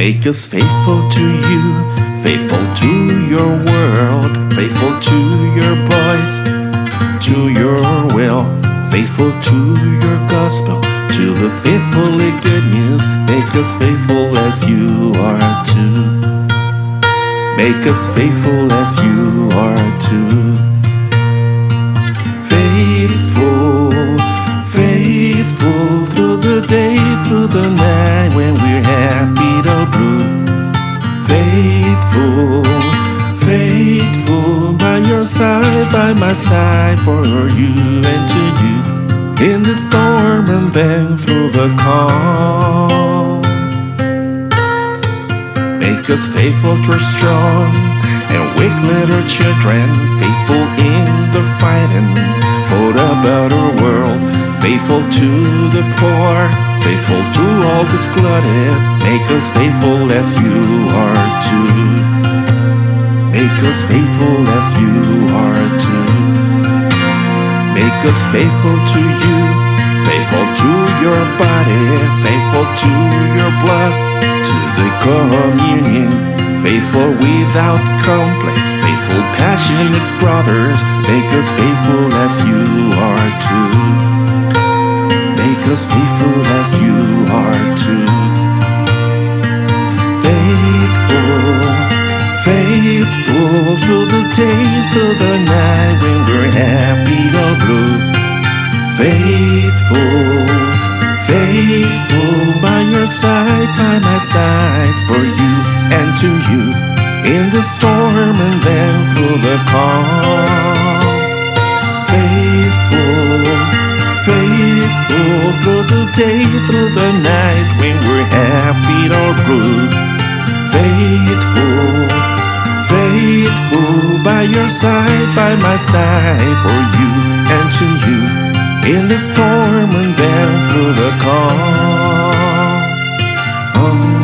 Make us faithful to you, faithful to your world, faithful to your voice, to your will, faithful to your gospel, to the faithfully good news. Make us faithful as you are too. Make us faithful as you are too. Faithful, through the night when we're happy or blue. Faithful, faithful by your side, by my side, for you and to you. In the storm and then through the calm. Make us faithful, trust strong, and wake little children, faithful in the fighting for a better world, faithful to Make us faithful as you are too. Make us faithful as you are too. Make us faithful to you, faithful to your body, faithful to your blood, to the communion, faithful without complex, faithful passionate brothers. Make us faithful as you are too. Us faithful as you are too. Faithful, faithful through the day, through the night when we're happy or blue. Faithful, faithful by your side, by my side, for you and to you. In the storm and then through the calm. through the day, through the night, when we're happy or good, Faithful, faithful, by your side, by my side, for you and to you, in the storm and then through the calm. Oh.